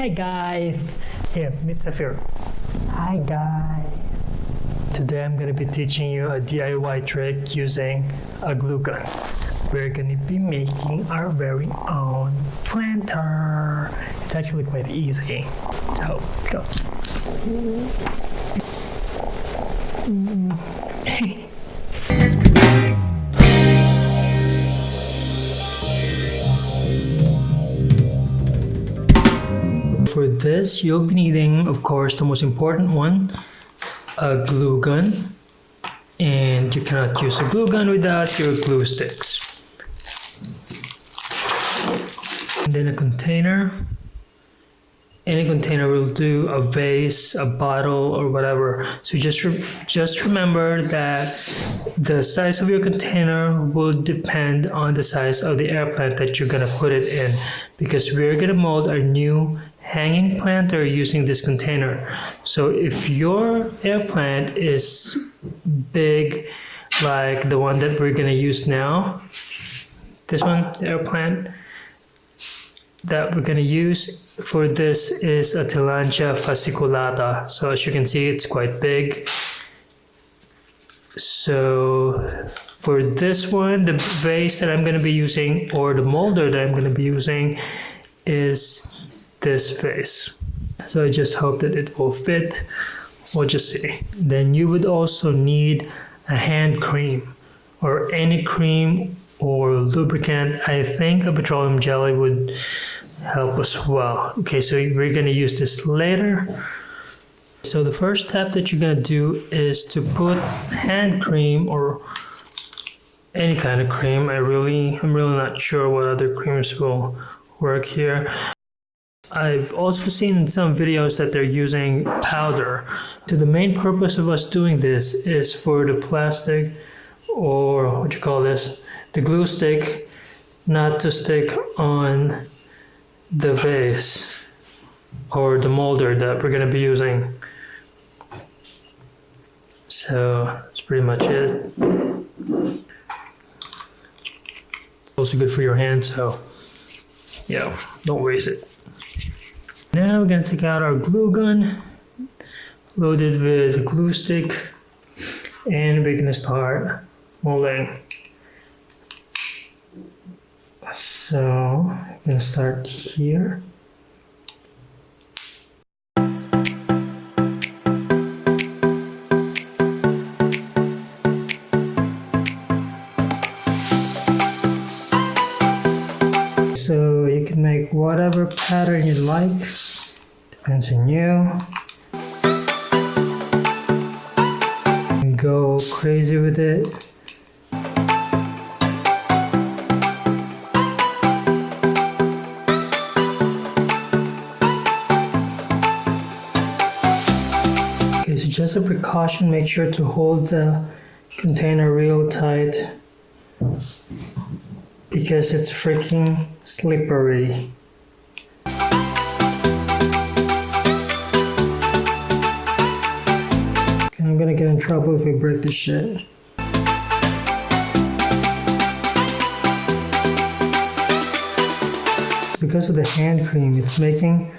Hi guys! Here, meet Safir. Hi guys! Today I'm going to be teaching you a DIY trick using a glue gun. We're going to be making our very own planter. It's actually quite easy. So, let's go. This, you'll be needing, of course, the most important one, a glue gun. And you cannot use a glue gun without your glue sticks. And then a container. Any container will do, a vase, a bottle, or whatever. So just re just remember that the size of your container will depend on the size of the air plant that you're gonna put it in, because we're gonna mold our new hanging planter using this container. So if your air plant is big, like the one that we're gonna use now, this one, the air plant that we're gonna use for this is a Tillandsia fasciculata. So as you can see, it's quite big. So for this one, the vase that I'm gonna be using or the molder that I'm gonna be using is this face. So I just hope that it will fit. We'll just see. Then you would also need a hand cream or any cream or lubricant. I think a petroleum jelly would help as well. Okay, so we're gonna use this later. So the first step that you're gonna do is to put hand cream or any kind of cream. I really, I'm really not sure what other creams will work here. I've also seen some videos that they're using powder. So the main purpose of us doing this is for the plastic or what you call this, the glue stick not to stick on the vase or the molder that we're going to be using. So that's pretty much it. It's also good for your hands, so yeah, don't waste it. Now we're going to take out our glue gun, loaded with a glue stick, and we're going to start molding. So I'm going to start here. Whatever pattern you like, depends on you. Go crazy with it. Okay, so just a precaution, make sure to hold the container real tight because it's freaking slippery. Gonna get in trouble if we break this shit. Because of the hand cream, it's making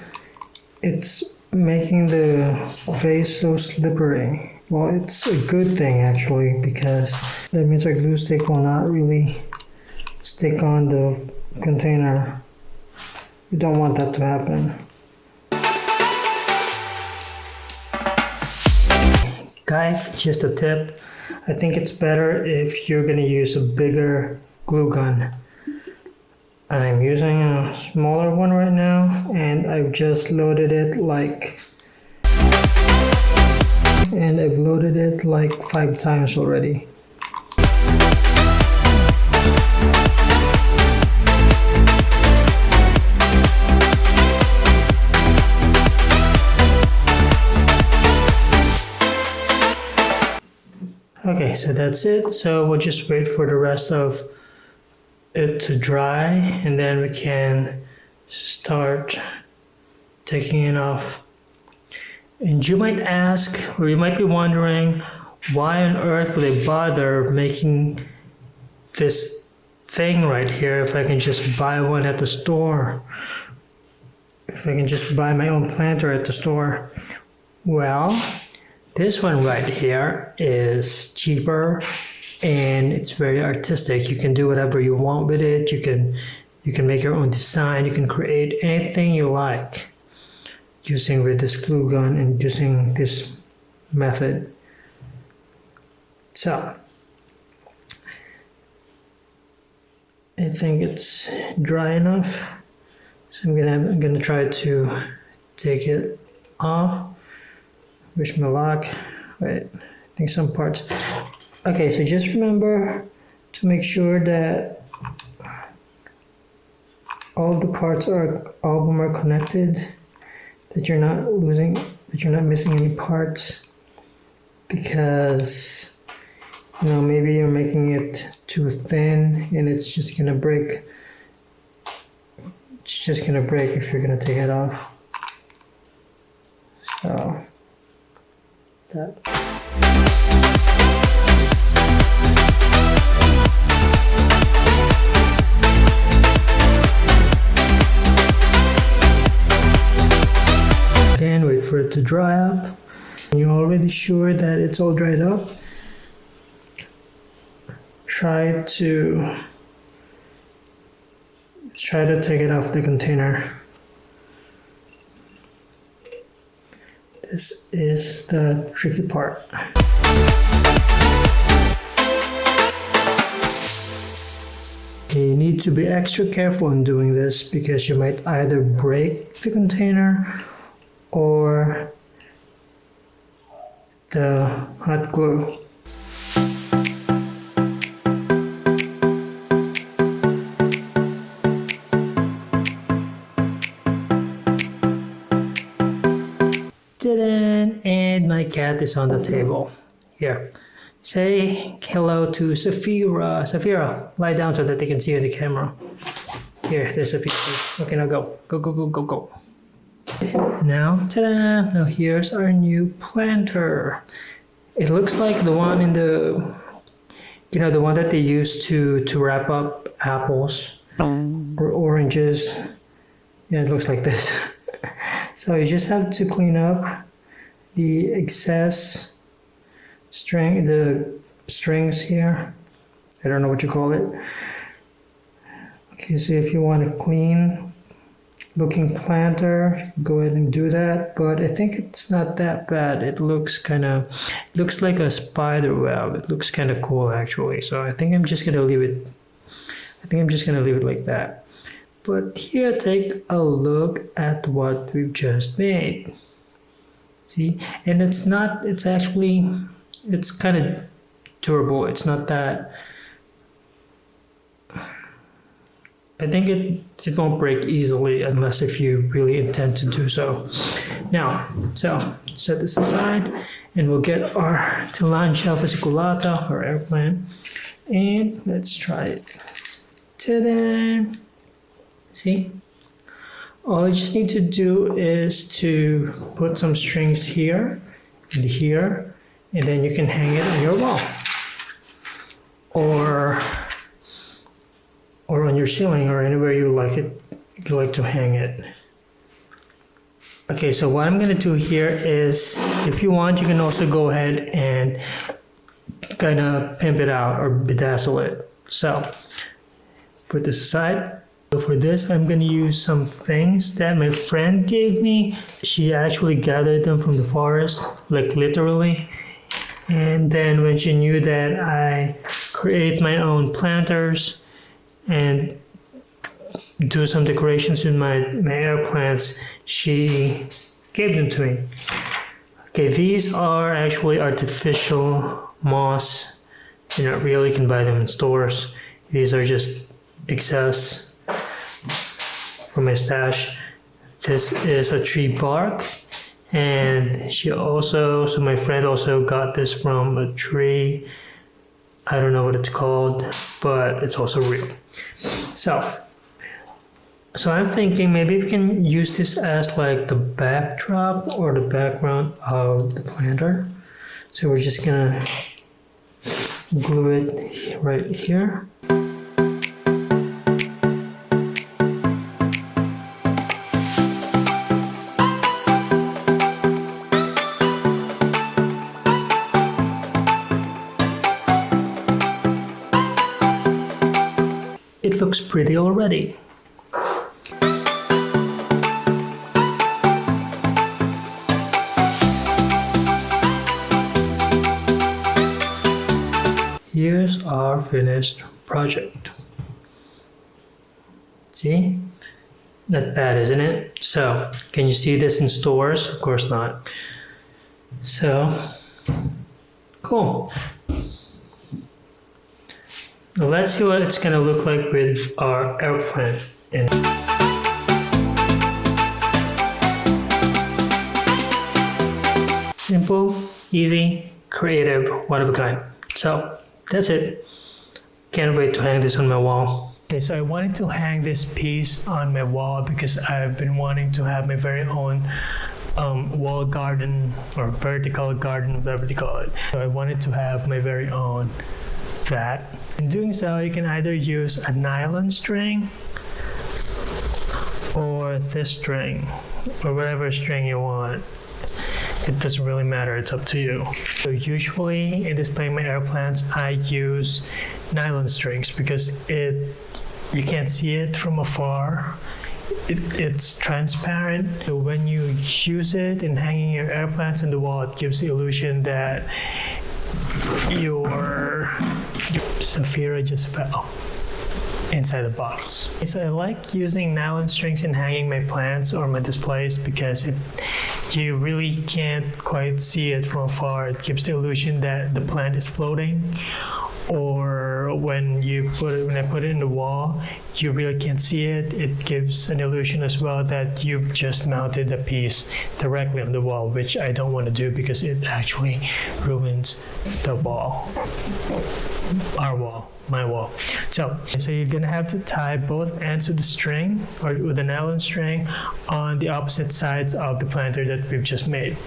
it's making the vase so slippery. Well, it's a good thing actually because that means our glue stick will not really stick on the container. You don't want that to happen. Guys, just a tip. I think it's better if you're gonna use a bigger glue gun. I'm using a smaller one right now and I've just loaded it like and I've loaded it like five times already. Okay, so that's it. So we'll just wait for the rest of it to dry and then we can start taking it off. And you might ask, or you might be wondering, why on earth would I bother making this thing right here if I can just buy one at the store? if I can just buy my own planter at the store. Well, this one right here is cheaper and it's very artistic. You can do whatever you want with it. You can you can make your own design. You can create anything you like using with this glue gun and using this method. So I think it's dry enough. So I'm gonna I'm gonna try to take it off. Wish me luck. Wait, I think some parts. Okay, so just remember to make sure that all the parts are them are connected. That you're not losing, that you're not missing any parts, because you know maybe you're making it too thin and it's just gonna break. It's just gonna break if you're gonna take it off. So that. Again, wait for it to dry up. You're already sure that it's all dried up, try to try to take it off the container. This is the tricky part. You need to be extra careful in doing this because you might either break the container or the hot glue. Didn't, and my cat is on the table. Here. Say hello to Safira. Safira, lie down so that they can see you in the camera. Here, there's Safira. Okay, now go. Go, go, go, go, go. Now, ta-da! Now here's our new planter. It looks like the one in the, you know, the one that they use to to wrap up apples or oranges. Yeah, it looks like this. so you just have to clean up the excess string, the strings here. I don't know what you call it. Okay, so if you want a clean looking planter, go ahead and do that. But I think it's not that bad. It looks kind of, looks like a spider web. It looks kind of cool actually. So I think I'm just gonna leave it. I think I'm just gonna leave it like that. But here, take a look at what we've just made. See, and it's not. It's actually, it's kind of durable. It's not that. I think it it won't break easily unless if you really intend to do so. Now, so set this aside and we'll get our Tillandsia fasciculata or airplane and let's try it. Ta-da! See? All you just need to do is to put some strings here and here and then you can hang it on your wall. Or or on your ceiling or anywhere you like it you like to hang it okay so what I'm gonna do here is if you want you can also go ahead and kind of pimp it out or bedazzle it so put this aside so for this I'm gonna use some things that my friend gave me she actually gathered them from the forest like literally and then when she knew that I create my own planters and do some decorations with my, my air plants, she gave them to me. Okay, these are actually artificial moss. You're not really can buy them in stores. These are just excess from my stash. This is a tree bark and she also, so my friend also got this from a tree I don't know what it's called, but it's also real. So, so I'm thinking maybe we can use this as like the backdrop or the background of the planter. So we're just gonna glue it right here. Looks pretty already. Here's our finished project. See? Not bad, isn't it? So, can you see this in stores? Of course not. So, cool. Let's see what it's gonna look like with our airplane in. Simple, easy, creative, one of a kind. So, that's it. Can't wait to hang this on my wall. Okay, so I wanted to hang this piece on my wall because I've been wanting to have my very own um, wall garden or vertical garden, whatever you call it. So I wanted to have my very own that. In doing so, you can either use a nylon string or this string or whatever string you want. It doesn't really matter it's up to you. So usually in displaying my airplanes i use nylon strings because it you can't see it from afar. It, it's transparent. So when you use it in hanging your airplanes in the wall it gives the illusion that your Safira just fell inside the box. So I like using nylon strings in hanging my plants or my displays because it, you really can't quite see it from afar. It gives the illusion that the plant is floating or when you put it when I put it in the wall, you really can't see it. It gives an illusion as well that you've just mounted the piece directly on the wall, which I don't want to do because it actually ruins the wall, our wall, my wall. So, so you're gonna have to tie both ends of the string or with an nylon string on the opposite sides of the planter that we've just made.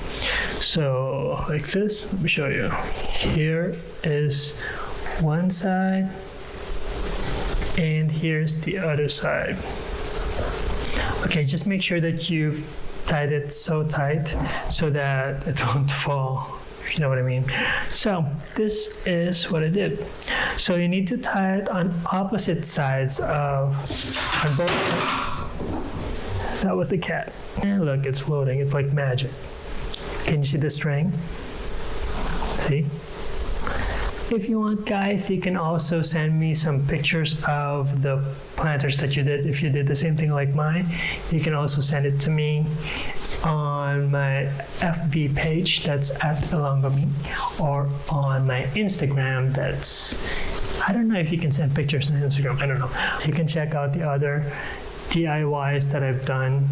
So like this, let me show you. Here is one side and here's the other side. Okay, just make sure that you've tied it so tight so that it won't fall, if you know what I mean. So this is what I did. So you need to tie it on opposite sides of on both. That was the cat. And look, it's floating. It's like magic. Can you see the string? See? If you want, guys, you can also send me some pictures of the planters that you did. If you did the same thing like mine, you can also send it to me on my FB page, that's at Elongami, or on my Instagram, that's, I don't know if you can send pictures on Instagram, I don't know. You can check out the other DIYs that I've done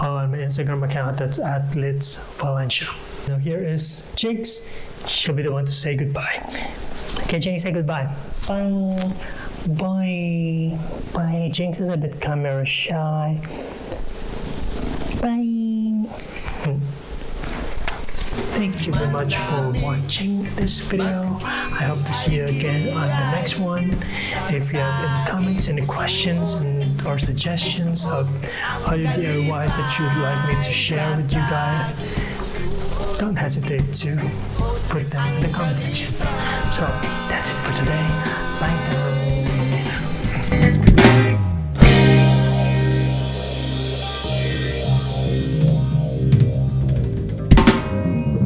on my Instagram account, that's at Litz Valencia. Now here is Jinx. She'll be the one to say goodbye. Okay, Jinx, say goodbye. Bye. Bye. Bye. Jinx is a bit camera shy. Bye. Thank you very much for watching this video. I hope to see you again on the next one. If you have any comments, any questions, and, or suggestions of other DIYs that you'd like me to share with you guys, don't hesitate to put them in the comment section. So that's it for today. Bye now.